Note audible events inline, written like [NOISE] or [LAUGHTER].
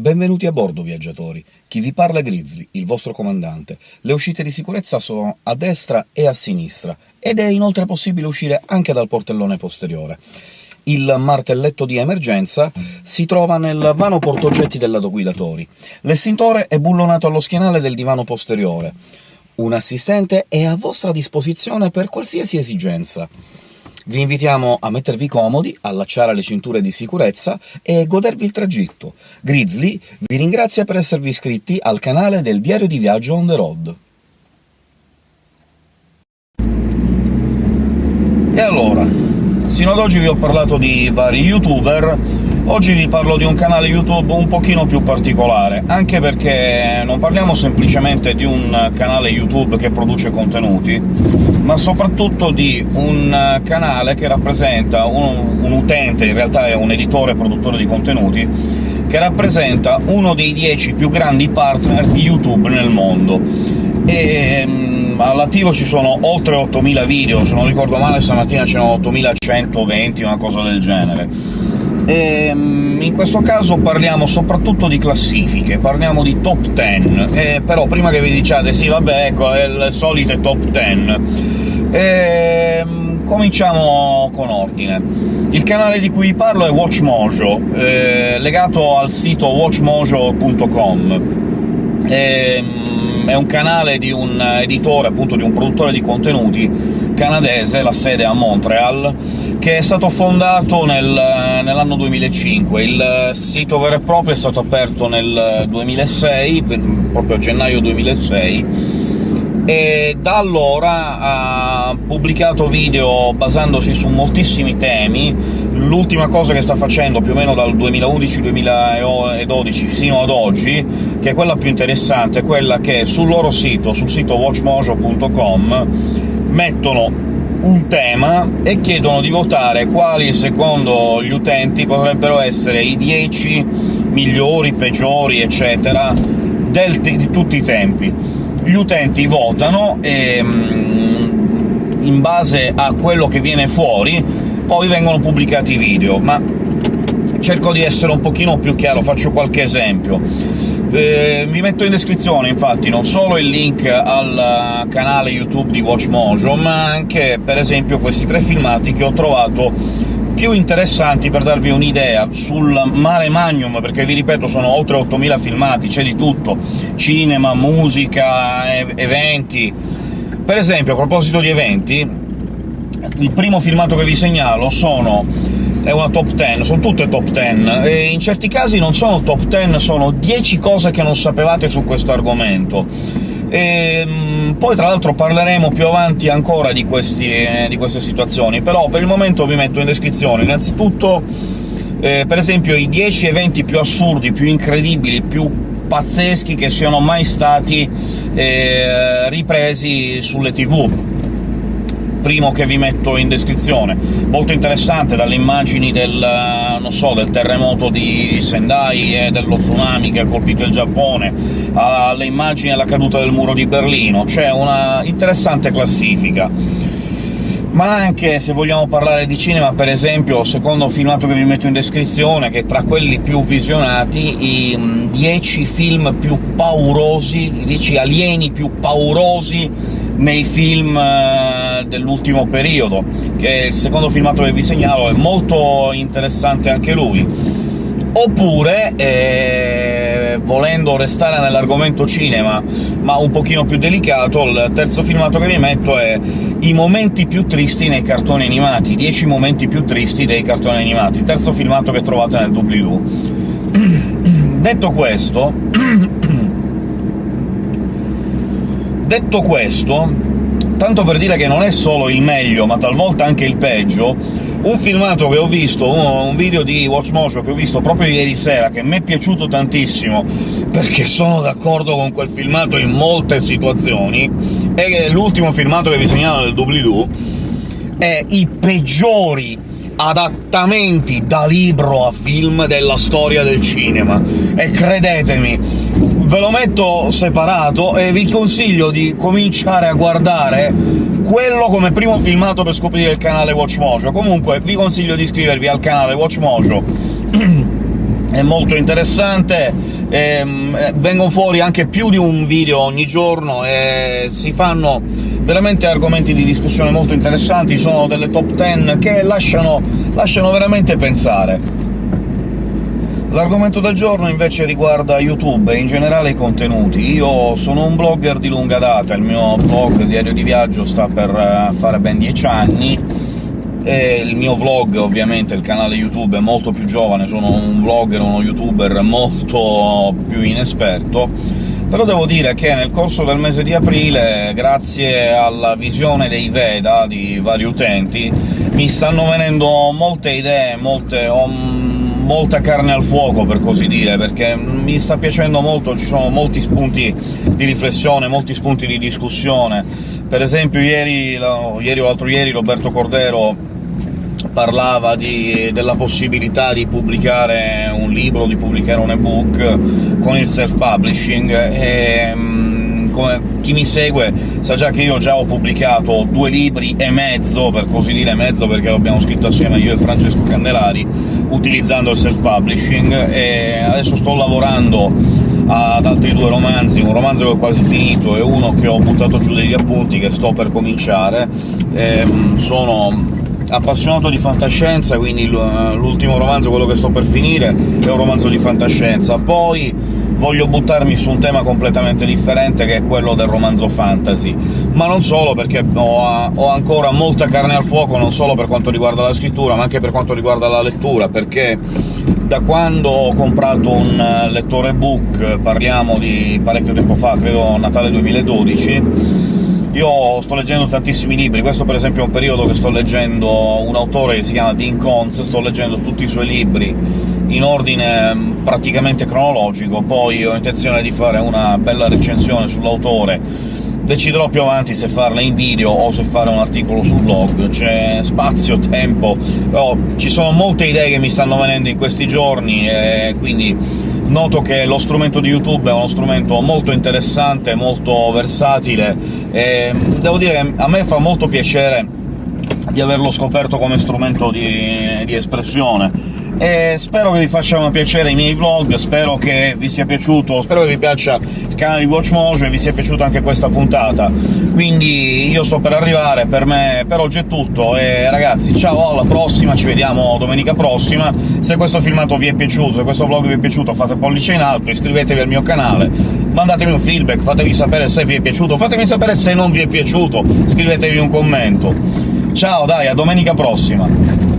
Benvenuti a bordo, viaggiatori. Chi vi parla è Grizzly, il vostro comandante. Le uscite di sicurezza sono a destra e a sinistra, ed è inoltre possibile uscire anche dal portellone posteriore. Il martelletto di emergenza si trova nel vano portoggetti del lato guidatori. L'estintore è bullonato allo schienale del divano posteriore. Un assistente è a vostra disposizione per qualsiasi esigenza. Vi invitiamo a mettervi comodi, allacciare le cinture di sicurezza e godervi il tragitto. Grizzly vi ringrazia per esservi iscritti al canale del Diario di Viaggio on the road. E allora, sino ad oggi vi ho parlato di vari youtuber, oggi vi parlo di un canale YouTube un pochino più particolare, anche perché non parliamo semplicemente di un canale YouTube che produce contenuti, ma soprattutto di un canale che rappresenta un, un utente, in realtà è un editore e produttore di contenuti, che rappresenta uno dei dieci più grandi partner di YouTube nel mondo. E, um, all'attivo ci sono oltre 8.000 video, se non ricordo male stamattina c'erano 8.120, una cosa del genere. E, um, in questo caso parliamo soprattutto di classifiche, parliamo di top 10, e però prima che vi diciate «sì, vabbè, ecco, è il solito top 10», e, ehm, cominciamo con ordine. Il canale di cui parlo è WatchMojo, eh, legato al sito watchmojo.com. Eh, è un canale di un editore, appunto di un produttore di contenuti canadese, la sede a Montreal, che è stato fondato nel, nell'anno 2005. Il sito vero e proprio è stato aperto nel 2006, proprio a gennaio 2006, e da allora ha pubblicato video basandosi su moltissimi temi. L'ultima cosa che sta facendo, più o meno dal 2011-2012 fino ad oggi, che è quella più interessante, è quella che sul loro sito, sul sito watchmojo.com, mettono un tema e chiedono di votare quali, secondo gli utenti, potrebbero essere i 10 migliori, peggiori, eccetera, di tutti i tempi gli utenti votano e mm, in base a quello che viene fuori poi vengono pubblicati i video, ma cerco di essere un pochino più chiaro, faccio qualche esempio. Eh, vi metto in descrizione, infatti, non solo il link al canale YouTube di WatchMojo, ma anche, per esempio, questi tre filmati che ho trovato più interessanti per darvi un'idea sul mare magnum, perché vi ripeto sono oltre 8.000 filmati, c'è di tutto, cinema, musica, eventi... Per esempio, a proposito di eventi, il primo filmato che vi segnalo sono è una top 10, sono tutte top 10, e in certi casi non sono top 10, sono 10 cose che non sapevate su questo argomento e, ehm, poi tra l'altro parleremo più avanti ancora di, questi, eh, di, queste situazioni, però per il momento vi metto in descrizione. Innanzitutto, eh, per esempio, i 10 eventi più assurdi, più incredibili, più pazzeschi che siano mai stati eh, ripresi sulle tv primo che vi metto in descrizione. Molto interessante, dalle immagini del, so, del terremoto di Sendai e dello tsunami che ha colpito il Giappone, alle immagini della caduta del muro di Berlino, c'è una interessante classifica. Ma anche, se vogliamo parlare di cinema, per esempio, secondo filmato che vi metto in descrizione, che tra quelli più visionati, i 10 film più paurosi, i 10 alieni più paurosi nei film eh, dell'ultimo periodo, che il secondo filmato che vi segnalo, è molto interessante anche lui. Oppure, eh, volendo restare nell'argomento cinema, ma un pochino più delicato, il terzo filmato che vi metto è i momenti più tristi nei cartoni animati, 10 momenti più tristi dei cartoni animati, terzo filmato che trovate nel doobly-doo. [CLEARS THROAT] Detto questo [CLEARS THROAT] Detto questo, tanto per dire che non è solo il meglio, ma talvolta anche il peggio, un filmato che ho visto, un video di WatchMojo che ho visto proprio ieri sera, che mi è piaciuto tantissimo, perché sono d'accordo con quel filmato in molte situazioni, è l'ultimo filmato che vi segnalo del doobly-doo, è i peggiori adattamenti da libro a film della storia del cinema, e credetemi, ve lo metto separato e vi consiglio di cominciare a guardare quello come primo filmato per scoprire il canale WatchMojo. Comunque vi consiglio di iscrivervi al canale WatchMojo [CLEARS THROAT] è molto interessante, ehm, eh, vengono fuori anche più di un video ogni giorno e si fanno veramente argomenti di discussione molto interessanti, sono delle top 10 che lasciano, lasciano veramente pensare. L'argomento del giorno invece riguarda YouTube e in generale i contenuti. Io sono un blogger di lunga data, il mio blog Diario di Viaggio sta per eh, fare ben dieci anni, e il mio vlog, ovviamente, il canale YouTube è molto più giovane, sono un vlogger, uno youtuber molto più inesperto, però devo dire che nel corso del mese di aprile, grazie alla visione dei Veda di vari utenti, mi stanno venendo molte idee, molte... Molta carne al fuoco, per così dire, perché mi sta piacendo molto, ci sono molti spunti di riflessione, molti spunti di discussione. Per esempio ieri, ieri o l'altro ieri Roberto Cordero parlava di, della possibilità di pubblicare un libro, di pubblicare un ebook con il self-publishing, e mm, chi mi segue sa già che io già ho pubblicato due libri e mezzo, per così dire mezzo perché l'abbiamo scritto assieme io e Francesco Candelari, utilizzando il self-publishing, e adesso sto lavorando ad altri due romanzi, un romanzo che ho quasi finito e uno che ho buttato giù degli appunti, che sto per cominciare. E, mm, sono appassionato di fantascienza, quindi l'ultimo romanzo, quello che sto per finire, è un romanzo di fantascienza. Poi voglio buttarmi su un tema completamente differente, che è quello del romanzo fantasy. Ma non solo, perché ho, ho ancora molta carne al fuoco, non solo per quanto riguarda la scrittura, ma anche per quanto riguarda la lettura, perché da quando ho comprato un lettore book, parliamo di parecchio tempo fa, credo Natale 2012, io sto leggendo tantissimi libri, questo per esempio è un periodo che sto leggendo un autore che si chiama Dean Cons, sto leggendo tutti i suoi libri in ordine mm, praticamente cronologico, poi ho intenzione di fare una bella recensione sull'autore, deciderò più avanti se farla in video o se fare un articolo sul blog, c'è spazio, tempo, però ci sono molte idee che mi stanno venendo in questi giorni, e quindi noto che lo strumento di YouTube è uno strumento molto interessante, molto versatile, e devo dire che a me fa molto piacere di averlo scoperto come strumento di, di espressione e spero che vi facciano piacere i miei vlog, spero che vi sia piaciuto, spero che vi piaccia il canale di WatchMojo e vi sia piaciuta anche questa puntata. Quindi io sto per arrivare, per me per oggi è tutto, e ragazzi ciao, alla prossima, ci vediamo domenica prossima. Se questo filmato vi è piaciuto, se questo vlog vi è piaciuto, fate pollice in alto, iscrivetevi al mio canale, mandatemi un feedback, fatemi sapere se vi è piaciuto, fatemi sapere se non vi è piaciuto, scrivetevi un commento. Ciao, dai, a domenica prossima!